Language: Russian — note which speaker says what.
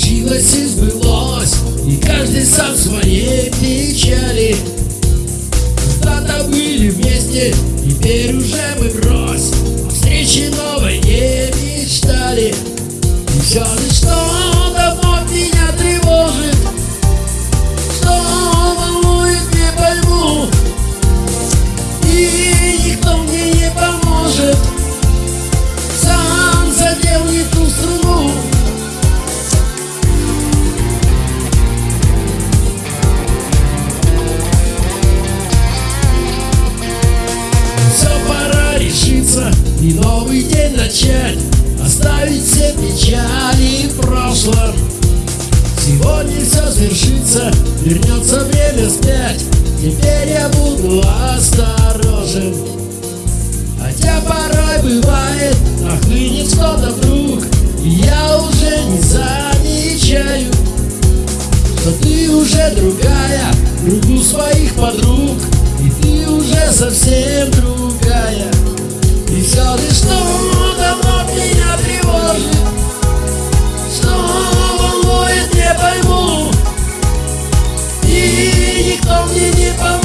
Speaker 1: Случилось и сбылось И каждый сам в своей печали. Когда-то были вместе Теперь уже мы брось О встрече новой не мечтали. И все же что-то и новый день начать Оставить все печали в прошлом Сегодня все свершится, вернется время вспять Теперь я буду осторожен. Хотя порой бывает, нахлынет что-то вдруг И я уже не замечаю Что ты уже другая, кругу своих подруг И ты уже совсем 送你一。